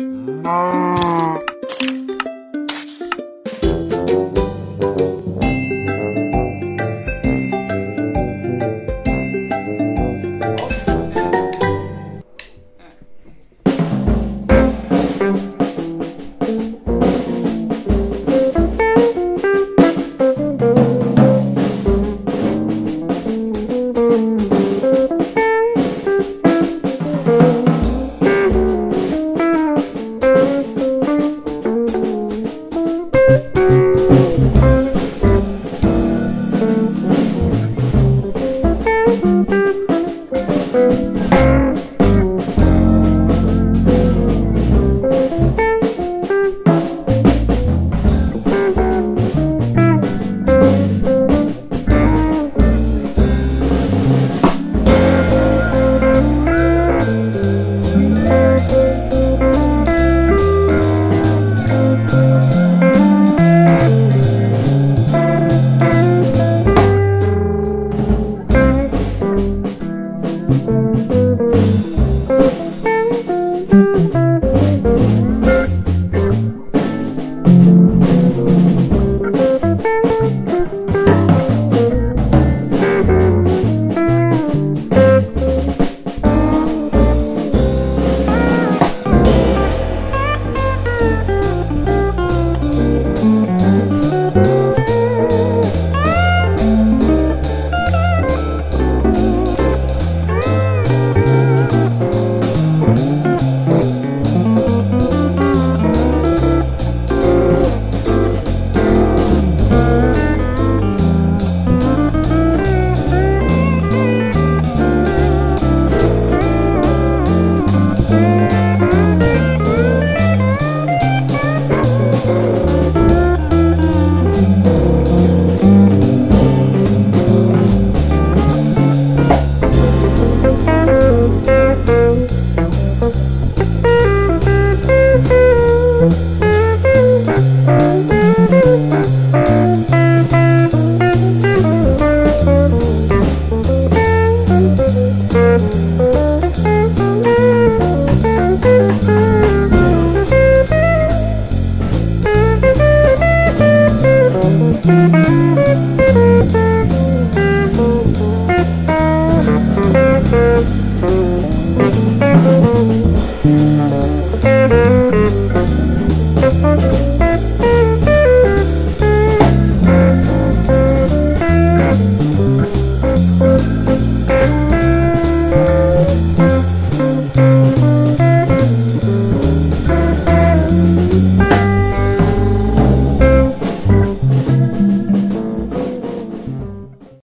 thank mm -hmm. you Música